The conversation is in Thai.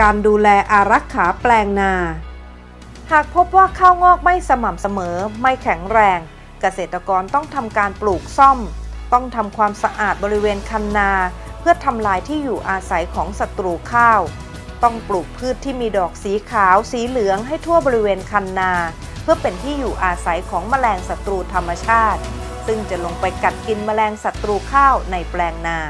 การดูแลอารักขาแปลงนา หากพบว่าข้าวงอกไม่สม่ำเสมอไม่แข็งแรง เกษตรกรต้องทำการปลูกซ่อม ต้องทำความสะอาดบริเวณคันนา เพื่อทำลายที่อยู่อาศัยของศัตรูข้าว ต้องปลูกพืชที่มีดอกสีขาวสีเหลืองให้ทั่วบริเวณคันนา เพื่อเป็นที่อยู่อาศัยของแมลงศัตรูธรรมชาติ ซึ่งจะลงไปกัดกินแมลงศัตรูข้าวในแปลงนา